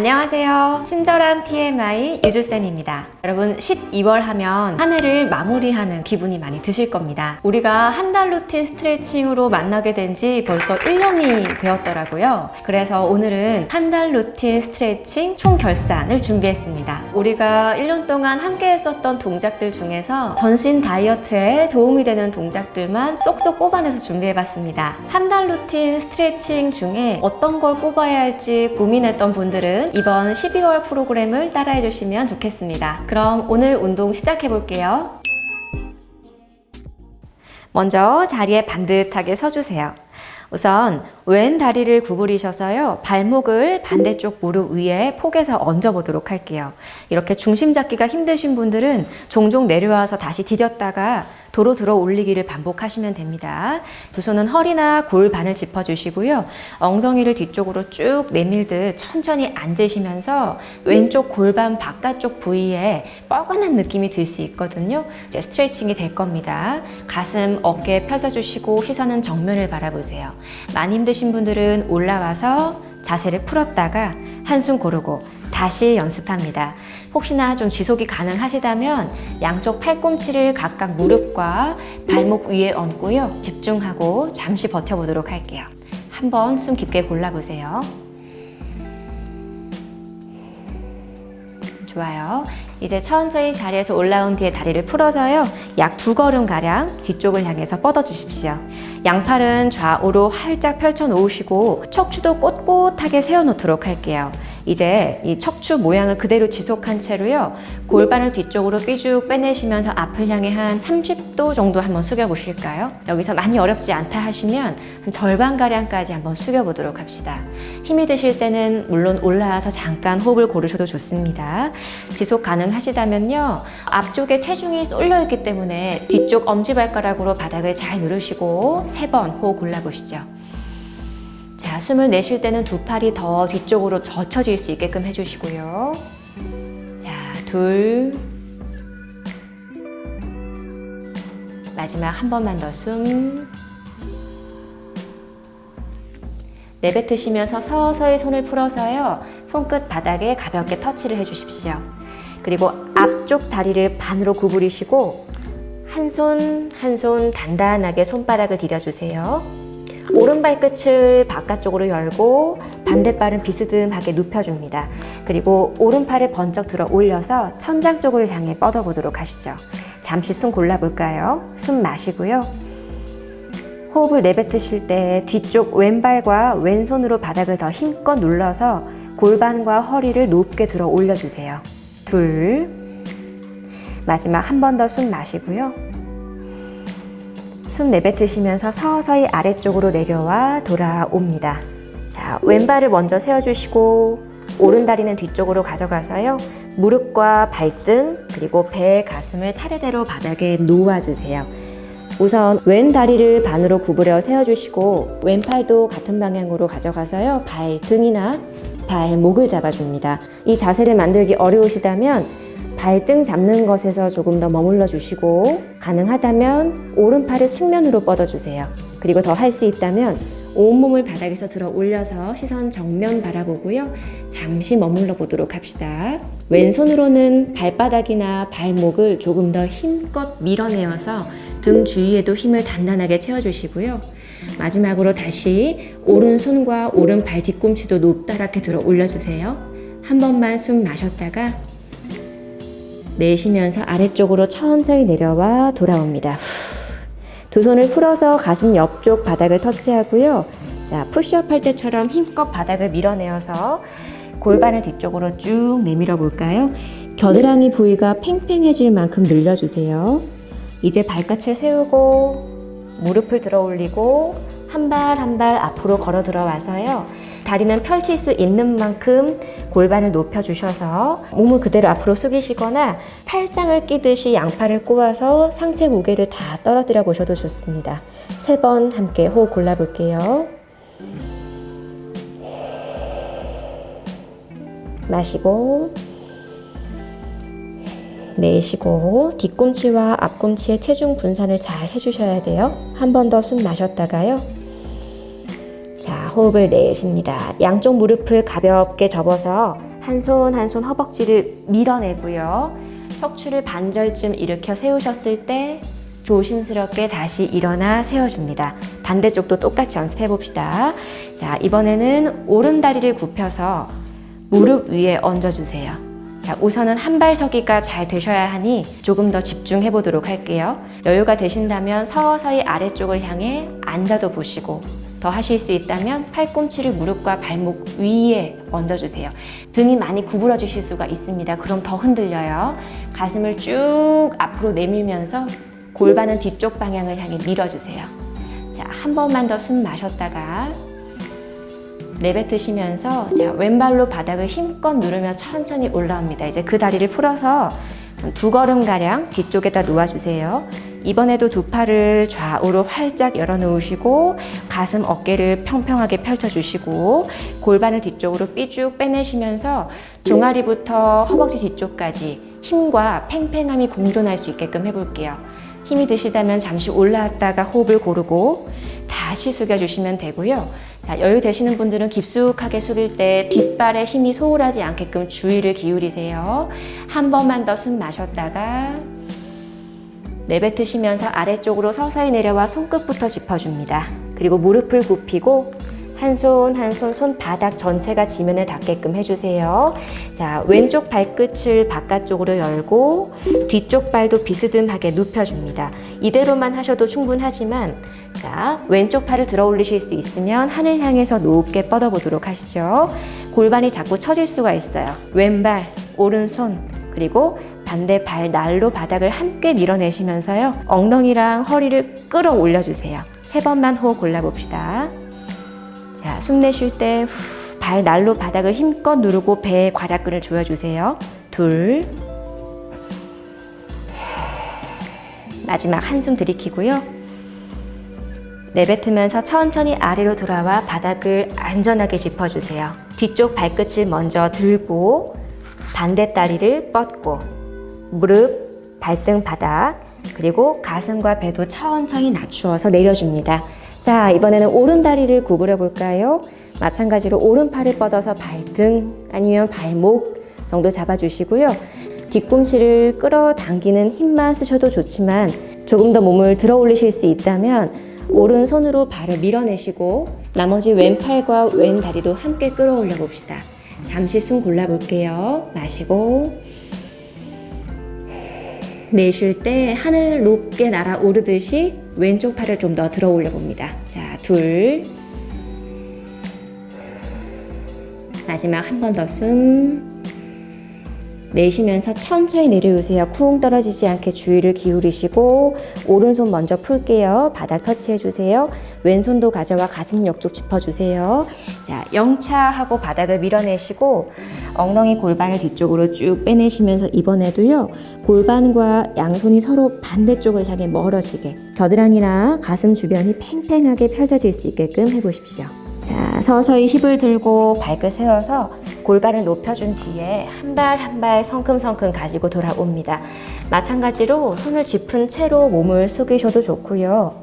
안녕하세요. 친절한 TMI 유주쌤입니다. 여러분 12월 하면 한 해를 마무리하는 기분이 많이 드실 겁니다. 우리가 한 달 루틴 스트레칭으로 만나게 된 지 벌써 1년이 되었더라고요. 그래서 오늘은 한 달 루틴 스트레칭 총 결산을 준비했습니다. 우리가 1년 동안 함께 했었던 동작들 중에서 전신 다이어트에 도움이 되는 동작들만 쏙쏙 뽑아내서 준비해봤습니다. 한 달 루틴 스트레칭 중에 어떤 걸 뽑아야 할지 고민했던 분들 은 이번 12월 프로그램을 따라해 주시면 좋겠습니다. 그럼 오늘 운동 시작해 볼게요. 먼저 자리에 반듯하게 서주세요. 우선 왼 다리를 구부리셔서요. 발목을 반대쪽 무릎 위에 폭에서 얹어 보도록 할게요. 이렇게 중심 잡기가 힘드신 분들은 종종 내려와서 다시 디뎠다가 도로 들어 올리기를 반복하시면 됩니다. 두 손은 허리나 골반을 짚어주시고요. 엉덩이를 뒤쪽으로 쭉 내밀듯 천천히 앉으시면서 왼쪽 골반 바깥쪽 부위에 뻐근한 느낌이 들 수 있거든요. 이제 스트레칭이 될 겁니다. 가슴, 어깨 펼쳐주시고 시선은 정면을 바라보세요. 많이 힘드신 분들은 올라와서 자세를 풀었다가 한숨 고르고 다시 연습합니다. 혹시나 좀 지속이 가능하시다면 양쪽 팔꿈치를 각각 무릎과 발목 위에 얹고요. 집중하고 잠시 버텨보도록 할게요. 한번 숨 깊게 골라보세요. 좋아요. 이제 천천히 자리에서 올라온 뒤에 다리를 풀어서요. 약 두 걸음가량 뒤쪽을 향해서 뻗어 주십시오. 양팔은 좌우로 활짝 펼쳐 놓으시고 척추도 꼿꼿하게 세워 놓도록 할게요. 이제 이 척추 모양을 그대로 지속한 채로요. 골반을 뒤쪽으로 삐죽 빼내시면서 앞을 향해 한 30도 정도 한번 숙여 보실까요? 여기서 많이 어렵지 않다 하시면 한 절반가량까지 한번 숙여 보도록 합시다. 힘이 드실 때는 물론 올라와서 잠깐 호흡을 고르셔도 좋습니다. 지속 가능하시다면요. 앞쪽에 체중이 쏠려 있기 때문에 뒤쪽 엄지발가락으로 바닥을 잘 누르시고 세 번 호흡 골라보시죠. 자, 숨을 내쉴 때는 두 팔이 더 뒤쪽으로 젖혀질 수 있게끔 해주시고요. 자, 둘. 마지막 한 번만 더 숨. 내뱉으시면서 서서히 손을 풀어서요. 손끝 바닥에 가볍게 터치를 해주십시오. 그리고 앞쪽 다리를 반으로 구부리시고 한 손 한손 단단하게 손바닥을 디뎌주세요. 오른발 끝을 바깥쪽으로 열고 반대발은 비스듬하게 눕혀줍니다. 그리고 오른팔을 번쩍 들어 올려서 천장 쪽을 향해 뻗어보도록 하시죠. 잠시 숨 골라볼까요? 숨 마시고요. 호흡을 내뱉으실 때 뒤쪽 왼발과 왼손으로 바닥을 더 힘껏 눌러서 골반과 허리를 높게 들어 올려주세요. 둘. 마지막 한 번 더 숨 마시고요. 숨 내뱉으시면서 서서히 아래쪽으로 내려와 돌아옵니다. 자, 왼발을 먼저 세워주시고 오른 다리는 뒤쪽으로 가져가서요. 무릎과 발등 그리고 배, 가슴을 차례대로 바닥에 놓아주세요. 우선 왼 다리를 반으로 구부려 세워주시고 왼팔도 같은 방향으로 가져가서요. 발등이나 발목을 잡아줍니다. 이 자세를 만들기 어려우시다면 발등 잡는 것에서 조금 더 머물러 주시고 가능하다면 오른팔을 측면으로 뻗어주세요. 그리고 더 할 수 있다면 온몸을 바닥에서 들어 올려서 시선 정면 바라보고요. 잠시 머물러 보도록 합시다. 왼손으로는 발바닥이나 발목을 조금 더 힘껏 밀어내어서 등 주위에도 힘을 단단하게 채워주시고요. 마지막으로 다시 오른손과 오른발 뒤꿈치도 높다랗게 들어 올려주세요. 한 번만 숨 마셨다가 내쉬면서 아래쪽으로 천천히 내려와 돌아옵니다. 두 손을 풀어서 가슴 옆쪽 바닥을 터치하고요. 자, 푸시업 할 때처럼 힘껏 바닥을 밀어내어서 골반을 뒤쪽으로 쭉 내밀어 볼까요? 겨드랑이 부위가 팽팽해질 만큼 늘려주세요. 이제 발끝을 세우고 무릎을 들어 올리고 한 발 한 발 앞으로 걸어 들어와서요. 다리는 펼칠 수 있는 만큼 골반을 높여주셔서 몸을 그대로 앞으로 숙이시거나 팔짱을 끼듯이 양팔을 꼬아서 상체 무게를 다 떨어뜨려 보셔도 좋습니다. 세 번 함께 호흡 골라볼게요. 마시고 내쉬고 뒤꿈치와 앞꿈치의 체중 분산을 잘 해주셔야 돼요. 한 번 더 숨 마셨다가요. 자, 호흡을 내쉽니다. 양쪽 무릎을 가볍게 접어서 한손 한 손 허벅지를 밀어내고요. 척추를 반절쯤 일으켜 세우셨을 때 조심스럽게 다시 일어나 세워줍니다. 반대쪽도 똑같이 연습해 봅시다. 자, 이번에는 오른 다리를 굽혀서 무릎 위에 얹어주세요. 자, 우선은 한 발 서기가 잘 되셔야 하니 조금 더 집중해 보도록 할게요. 여유가 되신다면 서서히 아래쪽을 향해 앉아도 보시고 더 하실 수 있다면 팔꿈치를 무릎과 발목 위에 얹어주세요. 등이 많이 구부러지실 수가 있습니다. 그럼 더 흔들려요. 가슴을 쭉 앞으로 내밀면서 골반은 뒤쪽 방향을 향해 밀어주세요. 자, 한 번만 더 숨 마셨다가 내뱉으시면서 자, 왼발로 바닥을 힘껏 누르며 천천히 올라옵니다. 이제 그 다리를 풀어서 두 걸음가량 뒤쪽에다 놓아주세요. 이번에도 두 팔을 좌우로 활짝 열어놓으시고 가슴 어깨를 평평하게 펼쳐주시고 골반을 뒤쪽으로 삐쭉 빼내시면서 종아리부터 허벅지 뒤쪽까지 힘과 팽팽함이 공존할 수 있게끔 해볼게요. 힘이 드시다면 잠시 올라왔다가 호흡을 고르고 다시 숙여주시면 되고요. 자, 여유 되시는 분들은 깊숙하게 숙일 때 뒷발에 힘이 소홀하지 않게끔 주의를 기울이세요. 한 번만 더 숨 마셨다가 내뱉으시면서 아래쪽으로 서서히 내려와 손끝부터 짚어줍니다. 그리고 무릎을 굽히고 한 손 한 손 손바닥 전체가 지면에 닿게끔 해주세요. 자, 왼쪽 발끝을 바깥쪽으로 열고 뒤쪽 발도 비스듬하게 눕혀줍니다. 이대로만 하셔도 충분하지만 자, 왼쪽 팔을 들어 올리실 수 있으면 하늘 향해서 높게 뻗어보도록 하시죠. 골반이 자꾸 처질 수가 있어요. 왼발, 오른손, 그리고 반대 발 날로 바닥을 함께 밀어내시면서요. 엉덩이랑 허리를 끌어올려 주세요. 세 번만 호흡 골라봅시다. 자, 숨 내쉴 때 발 날로 바닥을 힘껏 누르고 배에 괄약근을 조여주세요. 둘. 마지막 한숨 들이키고요. 내뱉으면서 천천히 아래로 돌아와 바닥을 안전하게 짚어주세요. 뒤쪽 발끝을 먼저 들고 반대 다리를 뻗고 무릎, 발등 바닥, 그리고 가슴과 배도 천천히 낮추어서 내려줍니다. 자, 이번에는 오른 다리를 구부려 볼까요? 마찬가지로 오른팔을 뻗어서 발등 아니면 발목 정도 잡아주시고요. 뒤꿈치를 끌어당기는 힘만 쓰셔도 좋지만 조금 더 몸을 들어 올리실 수 있다면 오른손으로 발을 밀어내시고 나머지 왼팔과 왼 다리도 함께 끌어올려 봅시다. 잠시 숨 골라볼게요. 마시고 내쉴 때 하늘 높게 날아오르듯이 왼쪽 팔을 좀 더 들어 올려 봅니다. 자, 둘. 마지막 한 번 더 숨. 내쉬면서 천천히 내려오세요. 쿵 떨어지지 않게 주의를 기울이시고 오른손 먼저 풀게요. 바닥 터치해 주세요. 왼손도 가져와 가슴 옆쪽 짚어주세요. 자, 영차하고 바닥을 밀어내시고 엉덩이 골반을 뒤쪽으로 쭉 빼내시면서 이번에도요. 골반과 양손이 서로 반대쪽을 향해 멀어지게 겨드랑이나 가슴 주변이 팽팽하게 펼쳐질 수 있게끔 해보십시오. 자, 서서히 힙을 들고 발끝 세워서 골반을 높여준 뒤에 한 발 한 발 성큼성큼 가지고 돌아옵니다. 마찬가지로 손을 짚은 채로 몸을 숙이셔도 좋고요.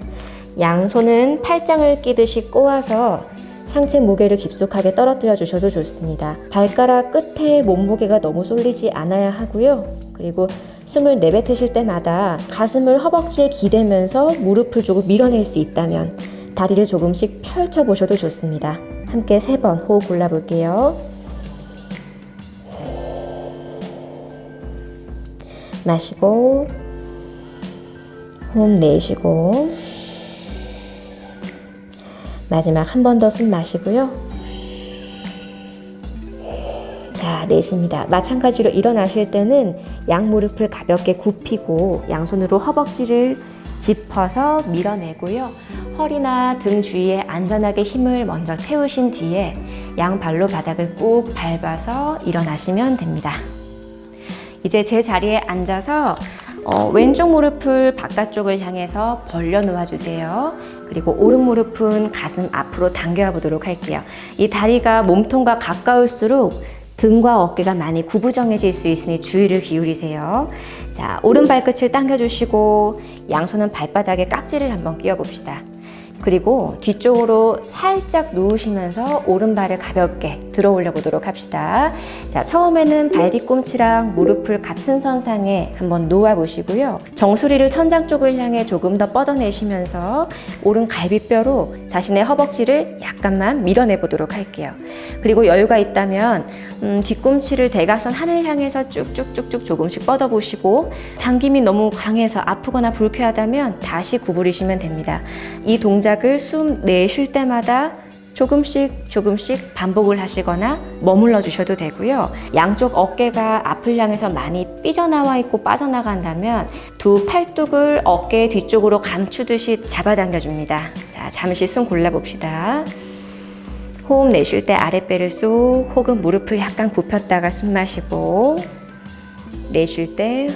양손은 팔짱을 끼듯이 꼬아서 상체 무게를 깊숙하게 떨어뜨려 주셔도 좋습니다. 발가락 끝에 몸무게가 너무 쏠리지 않아야 하고요. 그리고 숨을 내뱉으실 때마다 가슴을 허벅지에 기대면서 무릎을 조금 밀어낼 수 있다면 다리를 조금씩 펼쳐 보셔도 좋습니다. 함께 세번 호흡 골라볼게요. 마시고 호흡 내쉬고 마지막 한 번 더 숨 마시고요. 자, 내쉽니다. 마찬가지로 일어나실 때는 양 무릎을 가볍게 굽히고 양손으로 허벅지를 짚어서 밀어내고요. 허리나 등 주위에 안전하게 힘을 먼저 채우신 뒤에 양 발로 바닥을 꾹 밟아서 일어나시면 됩니다. 이제 제 자리에 앉아서 어, 왼쪽 무릎을 바깥쪽을 향해서 벌려 놓아 주세요. 그리고 오른 무릎은 가슴 앞으로 당겨 보도록 할게요. 이 다리가 몸통과 가까울수록 등과 어깨가 많이 구부정해질 수 있으니 주의를 기울이세요. 자, 오른 발끝을 당겨 주시고 양손은 발바닥에 깍지를 한번 끼워 봅시다. 그리고 뒤쪽으로 살짝 누우시면서 오른발을 가볍게 들어 올려 보도록 합시다. 자, 처음에는 발 뒤꿈치랑 무릎을 같은 선상에 한번 놓아 보시고요. 정수리를 천장 쪽을 향해 조금 더 뻗어내시면서 오른 갈비뼈로 자신의 허벅지를 약간만 밀어내 보도록 할게요. 그리고 여유가 있다면 음, 뒤꿈치를 대각선 하늘 향해서 쭉쭉쭉쭉 조금씩 뻗어 보시고 당김이 너무 강해서 아프거나 불쾌하다면 다시 구부리시면 됩니다. 이 동작 을 숨 내쉴 때마다 조금씩 조금씩 반복을 하시거나 머물러 주셔도 되고요. 양쪽 어깨가 앞을 향해서 많이 삐져나와 있고 빠져나간다면 두 팔뚝을 어깨 뒤쪽으로 감추듯이 잡아당겨 줍니다. 자, 잠시 숨 골라 봅시다. 호흡 내쉴 때 아랫배를 쏙 혹은 무릎을 약간 굽혔다가 숨 마시고 내쉴 때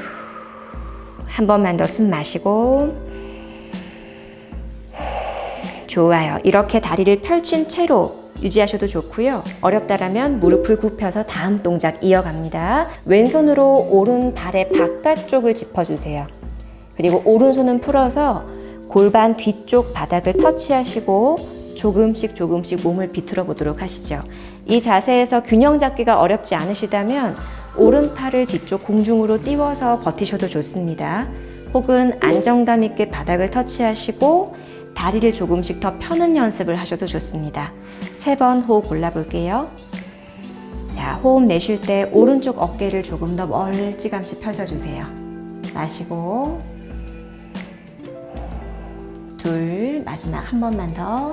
한 번만 더 숨 마시고 좋아요. 이렇게 다리를 펼친 채로 유지하셔도 좋고요. 어렵다라면 무릎을 굽혀서 다음 동작 이어갑니다. 왼손으로 오른 발의 바깥쪽을 짚어주세요. 그리고 오른손은 풀어서 골반 뒤쪽 바닥을 터치하시고 조금씩 조금씩 몸을 비틀어 보도록 하시죠. 이 자세에서 균형 잡기가 어렵지 않으시다면 오른팔을 뒤쪽 공중으로 띄워서 버티셔도 좋습니다. 혹은 안정감 있게 바닥을 터치하시고 다리를 조금씩 더 펴는 연습을 하셔도 좋습니다. 세 번 호흡 골라볼게요. 자, 호흡 내쉴 때 오른쪽 어깨를 조금 더 멀찌감치 펴줘주세요. 마시고 둘, 마지막 한 번만 더.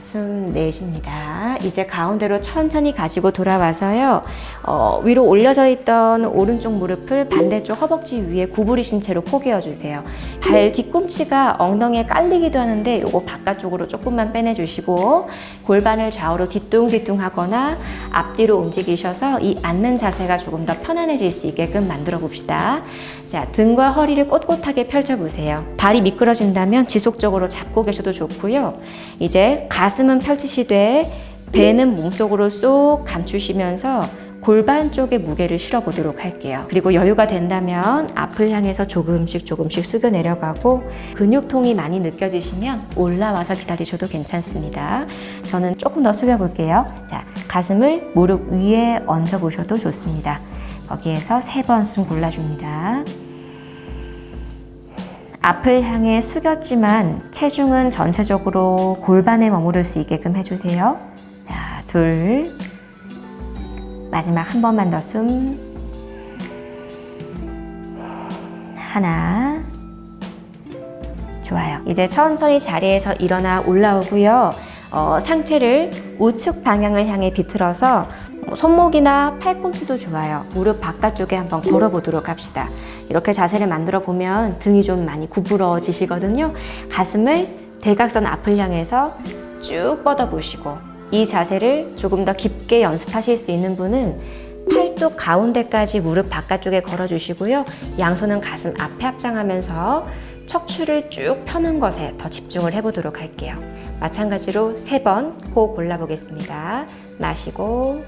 자, 숨 내쉽니다. 이제 가운데로 천천히 가지고 돌아와서요. 어, 위로 올려져 있던 오른쪽 무릎을 반대쪽 허벅지 위에 구부리신 채로 포개어 주세요. 발 뒤꿈치가 엉덩이에 깔리기도 하는데 요거 바깥쪽으로 조금만 빼내주시고 골반을 좌우로 뒤뚱뒤뚱 하거나 앞뒤로 움직이셔서 이 앉는 자세가 조금 더 편안해질 수 있게끔 만들어 봅시다. 자, 등과 허리를 꼿꼿하게 펼쳐보세요. 발이 미끄러진다면 지속적으로 잡고 계셔도 좋고요. 이제 가 슴은 펼치시되 배는 몸속으로 쏙 감추시면서 골반 쪽에 무게를 실어 보도록 할게요. 그리고 여유가 된다면 앞을 향해서 조금씩 조금씩 숙여 내려가고 근육통이 많이 느껴지시면 올라와서 기다리셔도 괜찮습니다. 저는 조금 더 숙여 볼게요. 자, 가슴을 무릎 위에 얹어 보셔도 좋습니다. 거기에서 세 번 숨 골라줍니다. 앞을 향해 숙였지만 체중은 전체적으로 골반에 머무를 수 있게끔 해주세요. 자, 둘. 마지막 한 번만 더 숨. 하나. 좋아요. 이제 천천히 자리에서 일어나 올라오고요. 어, 상체를 우측 방향을 향해 비틀어서 뭐 손목이나 팔꿈치도 좋아요. 무릎 바깥쪽에 한번 걸어보도록 합시다. 이렇게 자세를 만들어 보면 등이 좀 많이 구부러지시거든요. 가슴을 대각선 앞을 향해서 쭉 뻗어 보시고 이 자세를 조금 더 깊게 연습하실 수 있는 분은 팔뚝 가운데까지 무릎 바깥쪽에 걸어주시고요. 양손은 가슴 앞에 합장하면서 척추를 쭉 펴는 것에 더 집중을 해보도록 할게요. 마찬가지로 세 번 호흡 골라보겠습니다. 마시고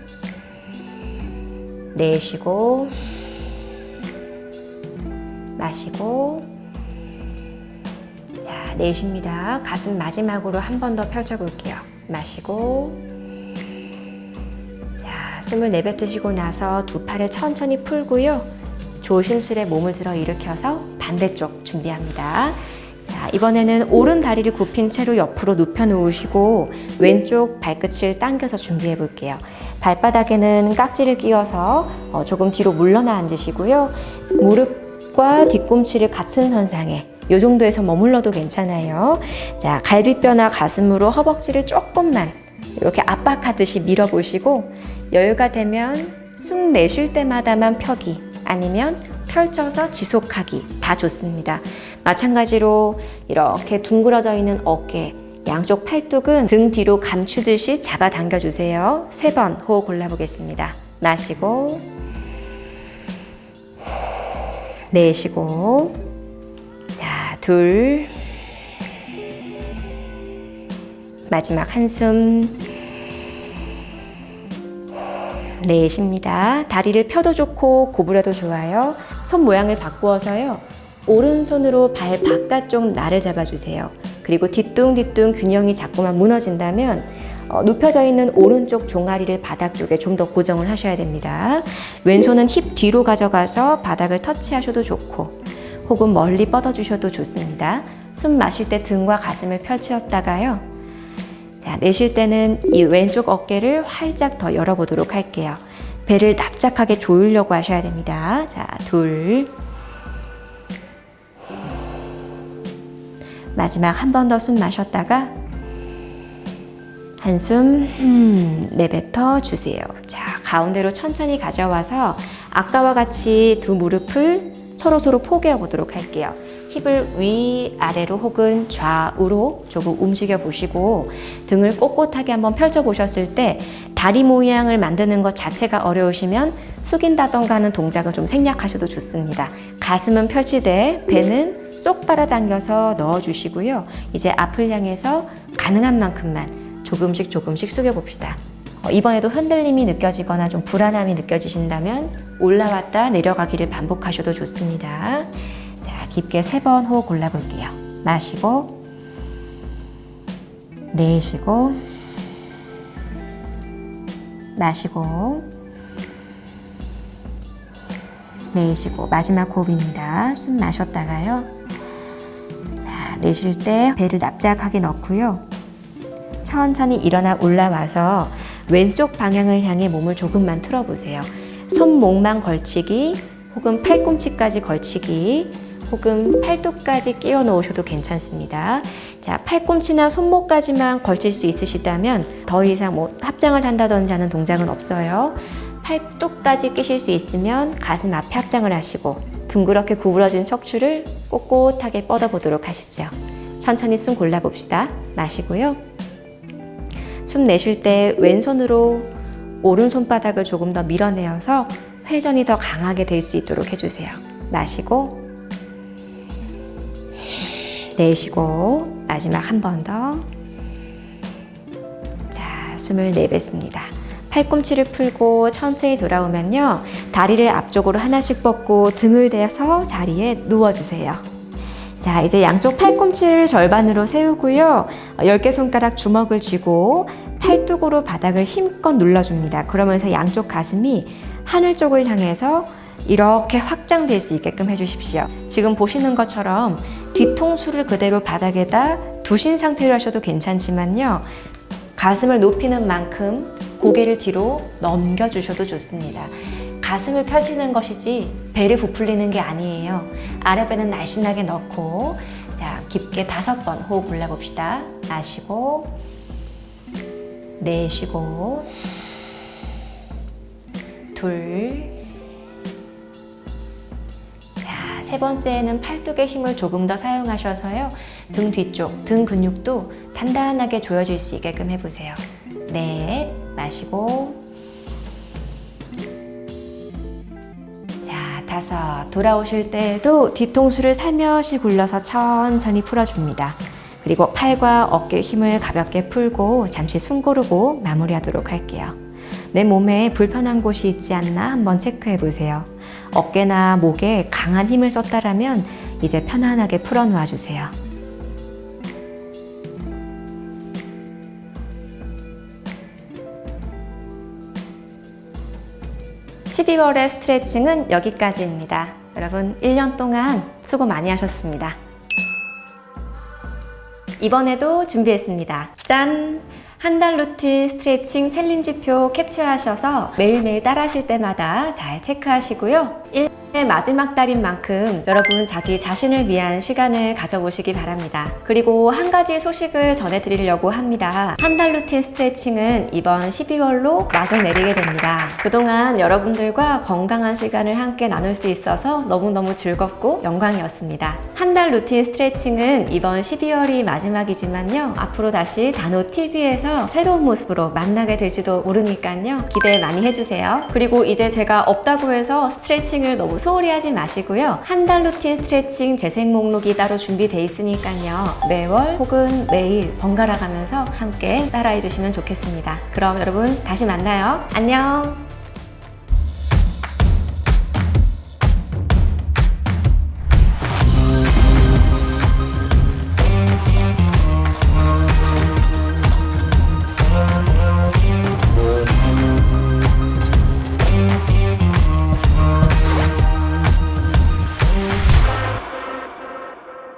내쉬고 마시고 자 내쉽니다. 가슴 마지막으로 한 번 더 펼쳐 볼게요. 마시고 자 숨을 내뱉으시고 나서 두 팔을 천천히 풀고요. 조심스레 몸을 들어 일으켜서 반대쪽 준비합니다. 자, 이번에는 오른 다리를 굽힌 채로 옆으로 눕혀 놓으시고 왼쪽 발끝을 당겨서 준비해 볼게요. 발바닥에는 깍지를 끼워서 어, 조금 뒤로 물러나 앉으시고요. 무릎과 뒤꿈치를 같은 선상에 이 정도에서 머물러도 괜찮아요. 자, 갈비뼈나 가슴으로 허벅지를 조금만 이렇게 압박하듯이 밀어보시고 여유가 되면 숨 내쉴 때마다만 펴기 아니면 펼쳐서 지속하기 다 좋습니다. 마찬가지로 이렇게 둥그러져 있는 어깨, 양쪽 팔뚝은 등 뒤로 감추듯이 잡아당겨 주세요. 세 번 호흡 골라보겠습니다. 마시고 내쉬고 자, 둘 마지막 한숨 내쉽니다. 다리를 펴도 좋고 구부려도 좋아요. 손 모양을 바꾸어서요. 오른손으로 발 바깥쪽 날을 잡아주세요. 그리고 뒤뚱뒤뚱 균형이 자꾸만 무너진다면 어, 눕혀져 있는 오른쪽 종아리를 바닥 쪽에 좀 더 고정을 하셔야 됩니다. 왼손은 힙 뒤로 가져가서 바닥을 터치하셔도 좋고 혹은 멀리 뻗어주셔도 좋습니다. 숨 마실 때 등과 가슴을 펼치었다가요. 자, 내쉴 때는 이 왼쪽 어깨를 활짝 더 열어보도록 할게요. 배를 납작하게 조이려고 하셔야 됩니다. 자, 둘. 마지막 한 번 더 숨 마셨다가 한숨 음, 내뱉어 주세요. 자, 가운데로 천천히 가져와서 아까와 같이 두 무릎을 서로서로 포개어 보도록 할게요. 힙을 위아래로 혹은 좌우로 조금 움직여 보시고 등을 꼿꼿하게 한번 펼쳐 보셨을 때 다리 모양을 만드는 것 자체가 어려우시면 숙인다던가 하는 동작을 좀 생략하셔도 좋습니다. 가슴은 펼치되 배는 쏙 빨아당겨서 넣어주시고요. 이제 앞을 향해서 가능한 만큼만 조금씩 조금씩 숙여 봅시다. 어, 이번에도 흔들림이 느껴지거나 좀 불안함이 느껴지신다면 올라왔다 내려가기를 반복하셔도 좋습니다. 자, 깊게 세 번 호흡 골라볼게요. 마시고, 내쉬고, 마시고, 내쉬고, 마지막 호흡입니다. 숨 마셨다가요. 자, 내쉴 때 배를 납작하게 넣고요. 천천히 일어나 올라와서 왼쪽 방향을 향해 몸을 조금만 틀어보세요. 손목만 걸치기, 혹은 팔꿈치까지 걸치기, 혹은 팔뚝까지 끼워 놓으셔도 괜찮습니다. 자, 팔꿈치나 손목까지만 걸칠 수 있으시다면 더 이상 뭐 합장을 한다든지 하는 동작은 없어요. 팔뚝까지 끼실 수 있으면 가슴 앞에 합장을 하시고 둥그렇게 구부러진 척추를 꼿꼿하게 뻗어보도록 하시죠. 천천히 숨 골라봅시다. 마시고요. 숨 내쉴 때 왼손으로 오른손바닥을 조금 더 밀어내어서 회전이 더 강하게 될 수 있도록 해주세요. 마시고 내쉬고 마지막 한 번 더. 자, 숨을 내뱉습니다. 팔꿈치를 풀고 천천히 돌아오면요. 다리를 앞쪽으로 하나씩 뻗고 등을 대서 자리에 누워주세요. 자, 이제 양쪽 팔꿈치를 절반으로 세우고요. 10개 손가락 주먹을 쥐고 팔뚝으로 바닥을 힘껏 눌러줍니다. 그러면서 양쪽 가슴이 하늘 쪽을 향해서 이렇게 확장될 수 있게끔 해주십시오. 지금 보시는 것처럼 뒤통수를 그대로 바닥에다 두신 상태로 하셔도 괜찮지만요. 가슴을 높이는 만큼 고개를 뒤로 넘겨주셔도 좋습니다. 가슴을 펼치는 것이지 배를 부풀리는 게 아니에요. 아랫배는 날씬하게 넣고 자 깊게 다섯 번 호흡 골라봅시다. 마시고 내쉬고 둘 자, 세 번째는 팔뚝의 힘을 조금 더 사용하셔서요. 등 뒤쪽, 등 근육도 단단하게 조여질 수 있게끔 해보세요. 넷, 마시고 자, 다섯, 돌아오실 때에도 뒤통수를 살며시 굴려서 천천히 풀어줍니다. 그리고 팔과 어깨 힘을 가볍게 풀고 잠시 숨 고르고 마무리하도록 할게요. 내 몸에 불편한 곳이 있지 않나 한번 체크해 보세요. 어깨나 목에 강한 힘을 썼다라면 이제 편안하게 풀어 놓아 주세요. (12월의) 스트레칭은 여기까지입니다. 여러분 1년 동안 수고 많이 하셨습니다. 이번에도 준비했습니다. 짠! 한 달 루틴 스트레칭 challenge표 캡처하셔서 매일매일 따라 하실 때마다 잘 체크하시고요. 1년의 마지막 달인 만큼 여러분 자기 자신을 위한 시간을 가져보시기 바랍니다. 그리고 한 가지 소식을 전해드리려고 합니다. 한 달 루틴 스트레칭은 이번 12월로 막을 내리게 됩니다. 그동안 여러분들과 건강한 시간을 함께 나눌 수 있어서 너무너무 즐겁고 영광이었습니다. 한 달 루틴 스트레칭은 이번 12월이 마지막이지만요. 앞으로 다시 다노TV에서 새로운 모습으로 만나게 될지도 모르니까요. 기대 많이 해주세요. 그리고 이제 제가 없다고 해서 스트레칭을 너무 소홀히 하지 마시고요. 한 달 루틴 스트레칭 재생 목록이 따로 준비되어 있으니까요. 매월 혹은 매일 번갈아 가면서 함께 따라해 주시면 좋겠습니다. 그럼 여러분 다시 만나요. 안녕!